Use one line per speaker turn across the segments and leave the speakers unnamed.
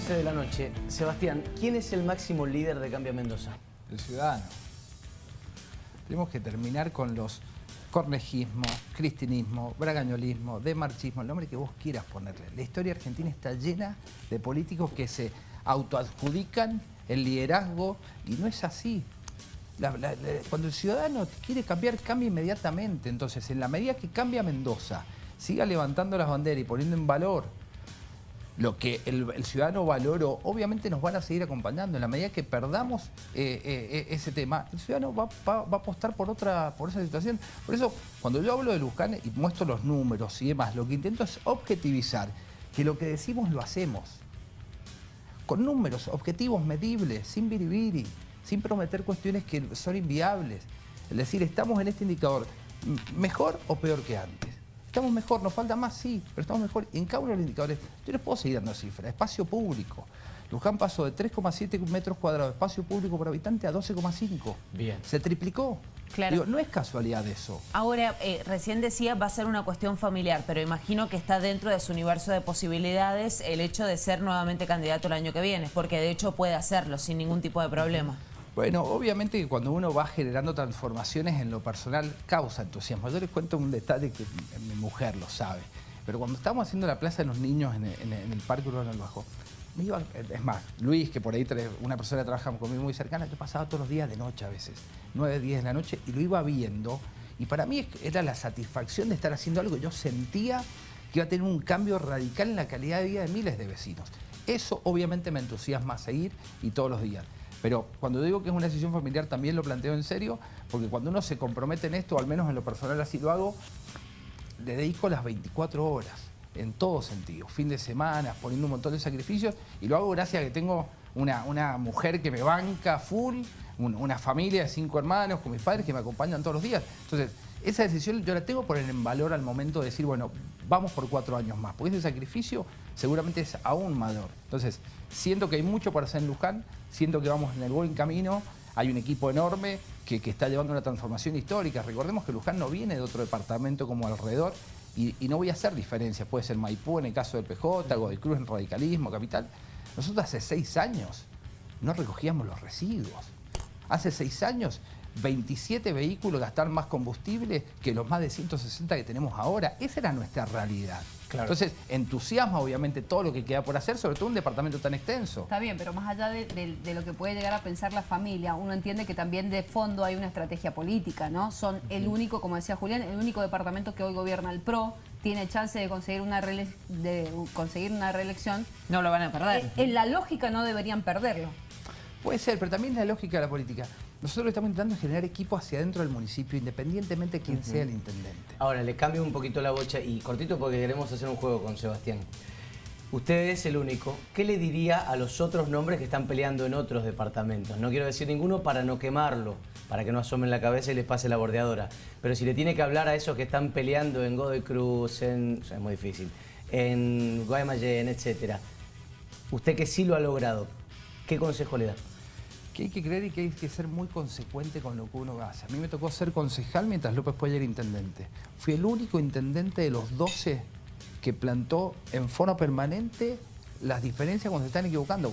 11 de la noche. Sebastián, ¿quién es el máximo líder de Cambia Mendoza?
El ciudadano. Tenemos que terminar con los cornejismo, cristinismo, bragañolismo, demarchismo, el nombre que vos quieras ponerle. La historia argentina está llena de políticos que se autoadjudican el liderazgo y no es así. cuando el ciudadano quiere cambiar, cambia inmediatamente. Entonces, en la medida que cambia Mendoza, siga levantando las banderas y poniendo en valor lo que el, ciudadano valoró, obviamente nos van a seguir acompañando. En la medida que perdamos eh, eh, eh, ese tema, el ciudadano va, a apostar por otra por esa situación. Por eso, cuando yo hablo de Luján y muestro los números y demás, lo que intento es objetivizar que lo que decimos lo hacemos. Con números, objetivos medibles, sin biribiri, sin prometer cuestiones que son inviables. Es decir, estamos en este indicador mejor o peor que antes. Estamos mejor, nos falta más, sí, pero estamos mejor. En cada uno de los indicadores, yo les puedo seguir dando cifras. Espacio público. Luján pasó de 3,7 metros cuadrados de espacio público por habitante a 12,5.
Bien.
Se triplicó. Claro. no es casualidad eso.
Ahora, eh, recién decía, va a ser una cuestión familiar, pero imagino que está dentro de su universo de posibilidades el hecho de ser nuevamente candidato el año que viene, porque de hecho puede hacerlo sin ningún tipo de problema.
Bueno, obviamente que cuando uno va generando transformaciones en lo personal, causa entusiasmo. Yo les cuento un detalle que mi mujer lo sabe. Pero cuando estábamos haciendo la Plaza de los Niños en el, Parque Urbano del Bajo, me iba, es más, Luis, que por ahí una persona trabaja conmigo muy cercana, yo pasaba todos los días de noche a veces, 9, 10 de la noche, y lo iba viendo. Y para mí era la satisfacción de estar haciendo algo. Yo sentía que iba a tener un cambio radical en la calidad de vida de miles de vecinos. Eso obviamente me entusiasma a seguir y todos los días. Pero cuando digo que es una decisión familiar también lo planteo en serio, porque cuando uno se compromete en esto, al menos en lo personal así lo hago, le dedico las 24 horas, en todo sentido, fin de semana, poniendo un montón de sacrificios, y lo hago gracias a que tengo una, una mujer que me banca full, una familia de cinco hermanos con mis padres que me acompañan todos los días. Entonces, esa decisión yo la tengo por en valor al momento de decir, bueno, vamos por cuatro años más, porque ese sacrificio seguramente es aún mayor. Entonces, siento que hay mucho para hacer en Luján, siento que vamos en el buen camino, hay un equipo enorme que, está llevando una transformación histórica. Recordemos que Luján no viene de otro departamento como alrededor y, no voy a hacer diferencias, puede ser Maipú en el caso del PJ, Godoy Cruz en radicalismo, capital. Nosotros hace seis años no recogíamos los residuos. Hace seis años 27 vehículos gastar más combustible que los más de 160 que tenemos ahora. Esa era nuestra realidad. Entonces, entusiasma obviamente todo lo que queda por hacer, sobre todo un departamento tan extenso.
Está bien, pero más allá de, lo que puede llegar a pensar la familia, uno entiende que también de fondo hay una estrategia política, ¿no? Son el único, como decía Julián, el único departamento que hoy gobierna el PRO, tiene chance de conseguir una, de conseguir una reelección.
No lo van a perder.
Eh, en la lógica no deberían perderlo.
Puede ser, pero también la lógica de la política. Nosotros estamos intentando generar equipo hacia adentro del municipio, independientemente de quién sea el intendente.
Ahora, le cambio un poquito la bocha y cortito porque queremos hacer un juego con Sebastián. Usted es el único. ¿Qué le diría a los otros nombres que están peleando en otros departamentos? No quiero decir ninguno para no quemarlo, para que no asomen la cabeza y les pase la bordeadora. Pero si le tiene que hablar a esos que están peleando en Godoy Cruz, en... es muy difícil, en Guaymallén, etc. Usted que sí lo ha logrado, ¿qué consejo le da?
Hay que creer y que hay que ser muy consecuente con lo que uno hace. A mí me tocó ser concejal mientras López fue ayer intendente. Fui el único intendente de los 12 que plantó en forma permanente las diferencias cuando se están equivocando.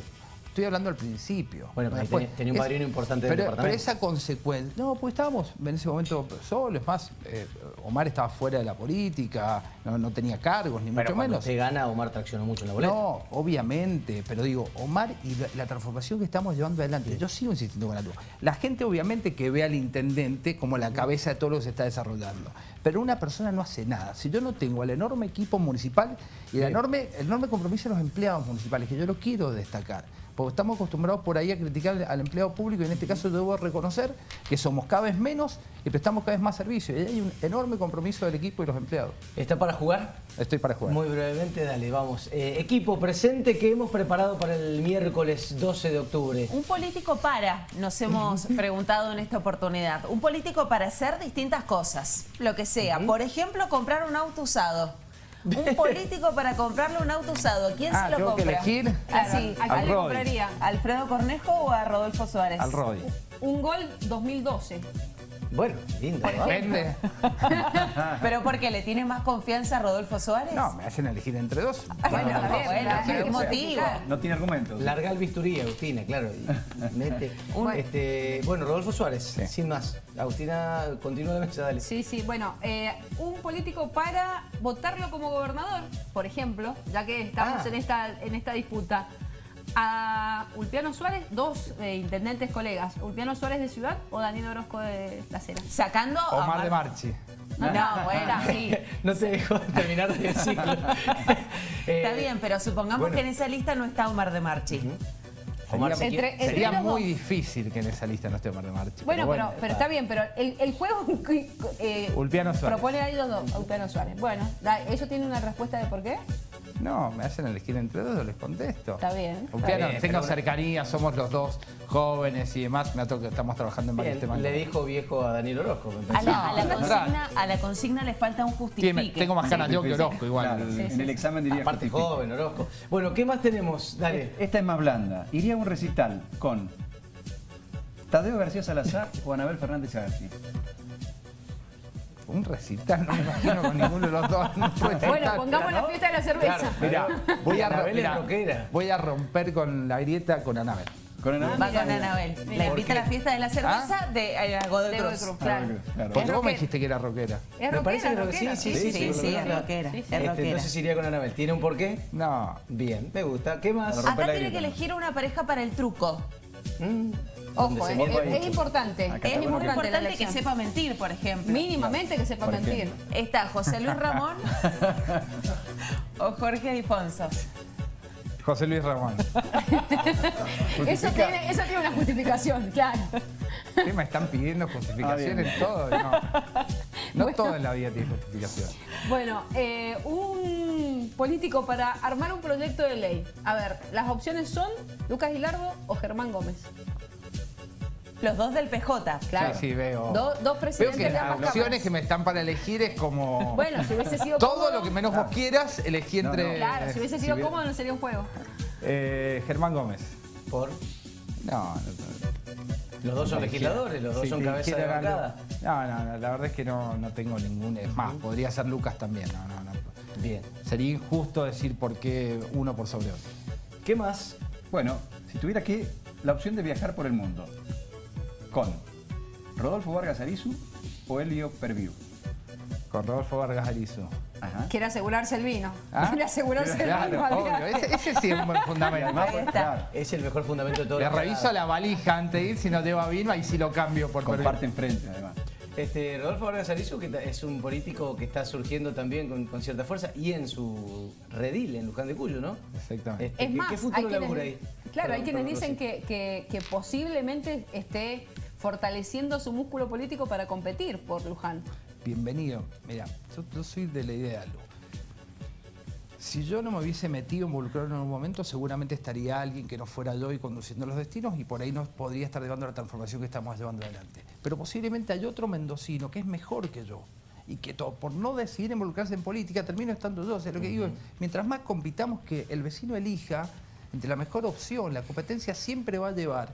Estoy hablando al principio.
Bueno, pero tenía, un padrino importante
del pero, Pero esa consecuencia... No, pues estábamos en ese momento solos. Es más, eh, Omar estaba fuera de la política, no, tenía cargos, ni mucho menos.
usted gana, Omar traccionó mucho en la boleta.
No, obviamente. Pero digo, Omar y la, transformación que estamos llevando adelante. Yo sigo insistiendo con la luz. La gente obviamente que ve al intendente como la cabeza de todo lo que se está desarrollando. Pero una persona no hace nada. Si yo no tengo el enorme equipo municipal y el enorme, el enorme compromiso de los empleados municipales, que yo lo quiero destacar, porque estamos acostumbrados por ahí a criticar al empleado público y en este caso debo reconocer que somos cada vez menos y prestamos cada vez más servicio. Y hay un enorme compromiso del equipo y los empleados.
¿Está para jugar?
Estoy para jugar.
Muy brevemente, dale, vamos. Eh, equipo presente que hemos preparado para el miércoles 12 de octubre.
Un político para, nos hemos preguntado en esta oportunidad. Un político para hacer distintas cosas, lo que sea. Por ejemplo, comprar un auto usado. Un político para comprarle un auto usado. ¿Quién
ah,
se lo
tengo
compra?
que elegir?
Así,
¿A quién le compraría?
¿Alfredo Cornejo o a Rodolfo Suárez?
Al Roy.
Un gol 2012.
Bueno, lindo. ¿no?
Depende.
¿Pero porque le tiene más confianza a Rodolfo Suárez?
No, me hacen elegir entre dos.
Bueno,
No, bueno,
la-
¿qué
la-
motivo?
No tiene argumentos.
Larga el bisturí, Agustina, claro. y mete.
Un-
Este, bueno, Rodolfo Suárez,
Sí.
sin más. Agustina, continúa la mesa, dale.
Sí, sí, bueno, eh, un político para votarlo como gobernador, por ejemplo, ya que estamos
Ah.
en, esta, en esta disputa. A Ulpiano Suárez, dos eh, intendentes colegas, Ulpiano Suárez de Ciudad o Daniel Orozco de La Cera.
Sacando a
Omar
Mar-
de Marchi.
No, bueno, sí.
No te dejó terminar de decirlo. Eh,
Está bien, pero supongamos
bueno.
que en esa lista no está Omar de Marchi.
Omar,
Sería,
Entre-
sería muy
dos.
difícil que en esa lista no esté Omar de Marchi.
Bueno, pero, pero está bien, pero el, el juego eh,
Ulpiano Suárez.
propone ahí los dos, Ulpiano Suárez. Bueno, da- ¿eso tiene una respuesta de por qué?
No, me hacen elegir entre dos, yo les contesto.
Está bien.
Ulpiano,
bien,
tengo
pero-
cercanía, somos los dos jóvenes y demás. Me ha tocado- estamos trabajando en varios
Bien,
temas.
le dijo viejo a Daniel Orozco. me
A
parece.
la, a la
No,
consigna, a la consigna le falta un
Tiene-
justifique.
tengo más ganas yo que Orozco igual.
Claro, en el examen diría
Aparte
justifica.
joven, Orozco. Bueno, ¿qué más tenemos? Dale.
Esta es más blanda. Iría a un recital con Tadeo García Salazar o Anabel Fernández Agassi.
Un recital, no me imagino con ninguno de los dos. No
Bueno, pongamos la fiesta de la cerveza.
Claro.
Mira, voy a,
rockera.
voy a romper con la grieta con Anabel.
Con Anabel.
Va con Anabel. La invita a la fiesta de la cerveza de eh, Godoy
De
Cruz.
Cruz, claro.
Claro.
Porque vos me
rockera.
dijiste que era rockera.
Es
Me parece
rockera,
que sí,
rockera.
sí,
Sí,
sí,
sí,
sí,
sí,
es
rockera.
Sí,
Es
sí.
Este,
rockera.
entonces iría con Anabel. ¿Tiene un porqué?
No.
Bien, me gusta. ¿Qué más?
Acá tiene que elegir una pareja para el truco.
Mm, ¿dónde
Ojo,
se
eh,
vuelva
es, es importante.
Acá
Es
Es muy
importante la
que sepa mentir, por ejemplo.
Mínimamente que sepa
Por
mentir.
ejemplo.
Está José Luis Ramón o Jorge Alfonso.
José Luis Ramón.
Eso tiene, eso tiene una justificación, claro.
¿Qué me están pidiendo justificación
Ah,
en todo? No, no
Bueno.
todo en la vida tiene justificación.
Bueno, eh, un político para armar un proyecto de ley. A ver, las opciones son Lucas Hilardo o Germán Gómez.
Los dos del PJ.
Claro.
Sí, sí, veo.
Do- dos
Veo
presidentes
que
de
las
ambas
opciones que me están para elegir es como...
Bueno, si hubiese sido
todo
cómodo-
lo que menos vos quieras, elegí
No,
entre...
no.
Claro, si hubiese sido
hubiera-
cómodo no sería un juego.
Eh, Germán Gómez.
Por.
No, no, no.
Los dos son legisladores, los dos
Si
son cabeza de bancada.
No, no, no, la verdad es que no, no tengo ningún... Es más, podría ser Lucas también. No, no, no.
Bien.
Sería injusto decir por qué uno por sobre otro.
¿Qué más?
Bueno, si tuviera que la opción de viajar por el mundo con Rodolfo Vargas Arizu o Elio Perviu.
Con Rodolfo Vargas Arizo.
Ajá.
Quiere asegurarse el vino.
¿Ah?
Quiere asegurarse el vino.
obvio. Ese, ese sí es un buen fundamento.
además, claro,
Es el mejor fundamento de todo.
Le reviso la valija antes de ir, si no lleva vino, ahí sí lo cambio por
comparten frente además.
Este, Rodolfo Vargas Arizu, que es un político que está surgiendo también con, con cierta fuerza y en su redil, en Luján de Cuyo, ¿no?
Exactamente.
Este,
Es
¿qué-
más,
¿qué
hay
futuro
quienes,
ahí?
claro, hay quienes
perdón,
dicen
sí.
que, que- que posiblemente esté fortaleciendo su músculo político para competir por Luján.
Bienvenido. Mira, yo, yo soy de la idea, Lu. Si yo no me hubiese metido, involucrado en un momento, seguramente estaría alguien que no fuera yo y conduciendo los destinos y por ahí no podría estar llevando la transformación que estamos llevando adelante. Pero posiblemente hay otro mendocino que es mejor que yo y que por no decidir involucrarse en política termino estando yo. O sea, lo que digo es, mientras más compitamos que el vecino elija entre la mejor opción, la competencia siempre va a llevar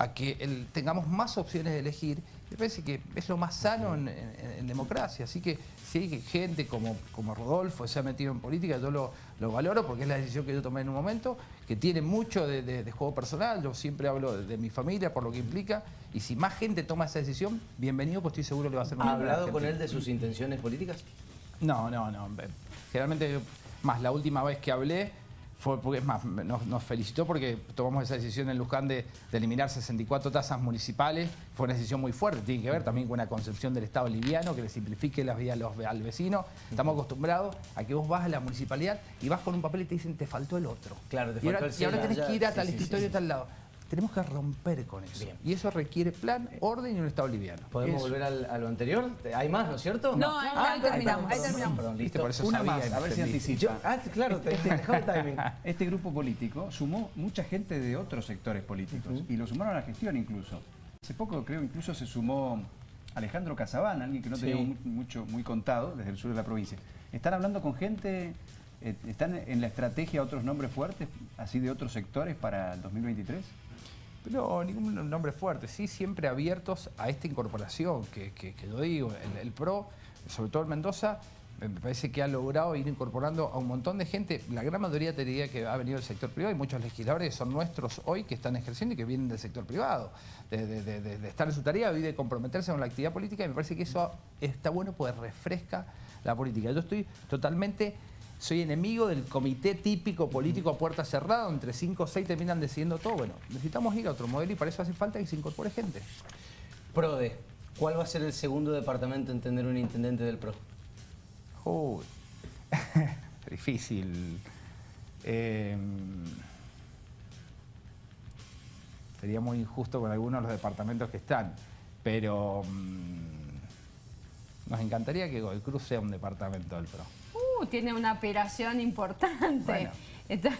a que el- tengamos más opciones de elegir. Me parece que es lo más sano en, en- en democracia. Así que si hay gente como, como Rodolfo se ha metido en política, yo lo, lo valoro porque es la decisión que yo tomé en un momento, que tiene mucho de, de- de juego personal. Yo siempre hablo de, de mi familia por lo que implica. Y si más gente toma esa decisión, bienvenido, pues estoy seguro que le va a hacer
¿Ha
muy bien a la
hablado con él de sus intenciones políticas?
No, no, no. Generalmente, más la última vez que hablé fue porque, es más, nos, nos felicitó porque tomamos esa decisión en Luján de, de eliminar 64 tasas municipales. Fue una decisión muy fuerte, tiene que ver también con una concepción del Estado liviano que le simplifique las los- al vecino. Estamos acostumbrados a que vos vas a la municipalidad y vas con un papel y te dicen te faltó el otro.
Claro, te
y ahora,
faltó el
y ahora tenés que ir a tal escritorio a tal lado. Tenemos que romper con eso.
Bien.
Y eso requiere plan, orden y un Estado liviano.
¿Podemos
Eso.
volver al- a lo anterior? ¿Hay más, no es cierto?
No, ahí- ahí
perdón,
terminamos, ahí
terminamos.
perdón,
Viste,
listo.
por eso
Una
sabía
más, a ver si anticipa.
Yo- ah, claro, te, te dejaba el timing.
Este grupo político sumó mucha gente de otros sectores políticos y lo sumaron a la gestión incluso. Hace poco creo incluso se sumó Alejandro Casabán, alguien que no
Sí.
teníamos mu- mucho muy contado desde el sur de la provincia. Están hablando con gente, eh, están en la estrategia otros nombres fuertes, así de otros sectores para el 2023.
No, ningún nombre fuerte. Sí, siempre abiertos a esta incorporación que, que, yo digo. El, PRO, sobre todo el Mendoza, me parece que ha logrado ir incorporando a un montón de gente. La gran mayoría te diría que ha venido del sector privado y muchos legisladores son nuestros hoy que están ejerciendo y que vienen del sector privado. De- de- de- de estar en su tarea y de comprometerse con la actividad política. Y me parece que eso está bueno porque refresca la política. Yo estoy totalmente... Soy enemigo del comité típico político a puerta cerrada, entre 5 o 6 terminan decidiendo todo. Bueno, necesitamos ir a otro modelo y para eso hace falta que se incorpore gente.
PRODE, ¿cuál va a ser el segundo departamento en tener un intendente del PRO?
Uy, difícil. Eh, sería muy injusto con algunos de los departamentos que están, pero mm, nos encantaría que Godoy Cruz sea un departamento del PRO.
Uh, tiene una operación importante.
Bueno.
Está-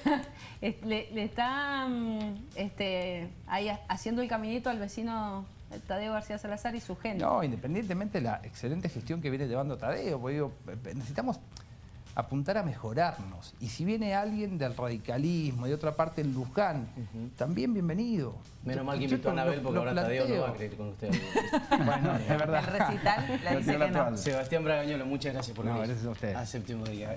es- le, le está mm, este, ahí ha- haciendo el caminito al vecino Tadeo García Salazar y su gente.
No, independientemente de la excelente gestión que viene llevando Tadeo, porque digo, eh, necesitamos apuntar a mejorarnos. Y si viene alguien del radicalismo, de otra parte en Luján, también bienvenido.
Menos
Yo-
mal que invitó a Anabel porque ahora Tadeo no va a creer con usted.
Bueno, es verdad.
El recital dice
la
que no.
toalla.
Sebastián Bragañolo, muchas gracias por
No,
venir
gracias a ustedes.
a séptimo día.